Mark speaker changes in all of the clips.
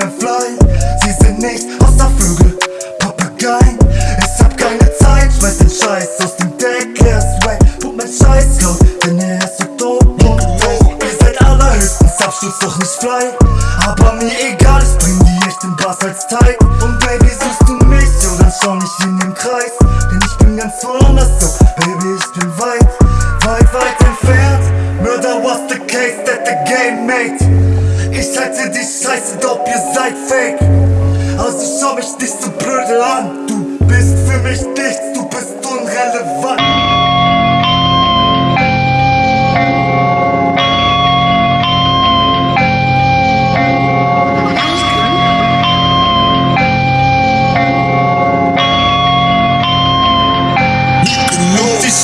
Speaker 1: hier nichts außer Vögel, Papageien. Ich hab keine Zeit, schmeiß den Scheiß. Aus dem Deck Erst way, put mein Scheiß laut, denn er ist so dope und Ihr seid allerhöchstens Abschluss doch nicht frei. Aber mir egal, ich bring die echten Bass als Teig Und Baby, suchst du mich, jo, dann schau nicht in den Kreis. Denn ich bin ganz woanders, so, Baby, ich bin weit, weit, weit entfernt. Murder was the case that the game made Ich halte die Scheiße, doch ihr seid fake. Also schau mich nicht so blöde an. Du bist für mich nichts, du bist unrelevant.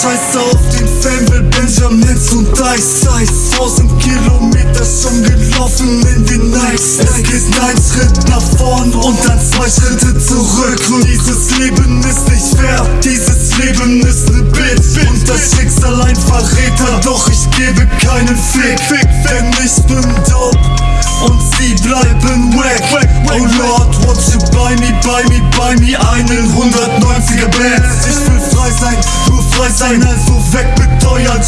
Speaker 1: Scheiße auf den Fame will Benjamins und Dice Ice Tausend Kilometer schon gelaufen in den Nights. Es geht ein Schritt nach vorn und dann zwei Schritte zurück. Und dieses Leben ist nicht fair, dieses Leben ist ne Bitch. Und das Schicksal ein Verräter, doch ich gebe keinen Fick. Denn ich bin dope und sie bleiben wack. Oh Lord, what you buy me, buy me, buy me einen 190er Bands Ich will frei sein, nur frei sein, also weg mit euren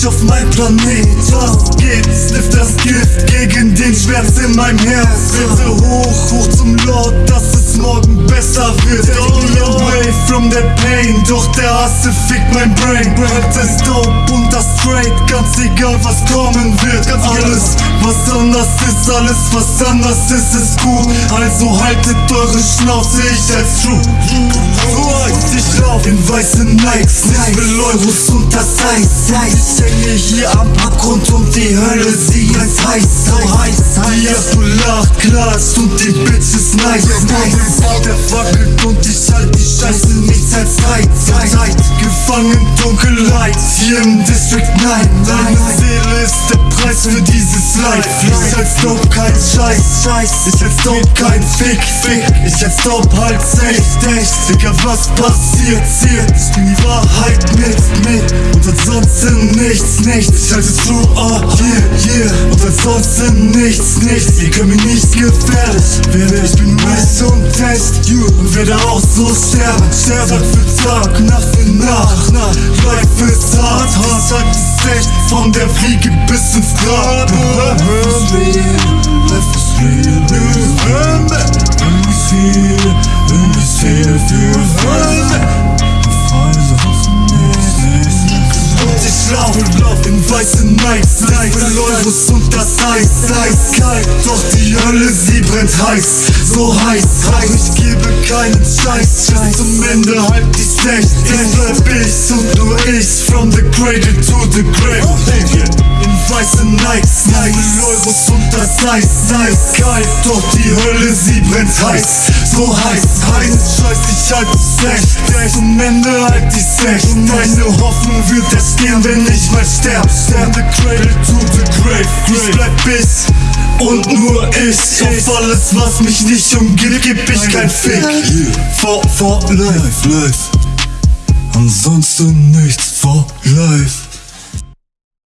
Speaker 1: nicht auf meinem Planet Was geht? Sniff das Gift gegen den Schmerz in meinem Herz Bitte hoch, hoch zum Lord, dass es from the pain, doch der Hasse fickt mein Brain Rap ist dope und das straight, ganz egal was kommen wird. Alles was anders ist, alles was anders ist, ist gut. Also haltet eure Schnauze, ich als true ich lauf in weißen Nikes, ich will Euros und das Eis. Ich hänge hier am Abgrund und die Hölle, sie ist heiß, so heiß Die Apple lacht, klatscht und die Bitch ist nice hier im District 9 Deine Seele ist der Preis für dieses Life Ich als Dope kein Scheiß, Ich als Dope kein Fick, Fick. Ich als Dope halt echt, echt Digga, was passiert, ziert Ich bin die Wahrheit mit, mit. Und ansonsten nichts, nichts. Ich halte true, ah, yeah, yeah. Und ansonsten nichts, nichts. Ihr könnt mir nicht gefährlich werden Ich bin weiß und echt, you werde auch so sterben. Sterben Tag für Tag, Nacht für Nacht. Life ist hart, hart ist echt. Von der Fliege bis ins Grab. Life is real, life is real Wenn ich viel, für und ich lauf, lauf. In weißen Nights Ich will Euros und das Eis, eiskalt Doch die Hölle, sie brennt heiß, so heiß Doch ich gebe keinen Scheiß Bis zum Ende halt die Echt, ich bleib ich und nur ich From the cradle to the grave. In weißen Nikes, will Euros und das Eis, eiskalt Doch die Hölle, sie brennt heiß, so heiß, heiß. Scheiß, ich halt es echt, echt Zum Ende halt die echt Und meine Hoffnung wird erst gehen, wenn ich mal sterb. From the cradle to the grave, ich bleib ich und nur ich Auf alles, was mich nicht umgibt, geb ich kein Fick. For, for life, life. Ansonsten nichts for life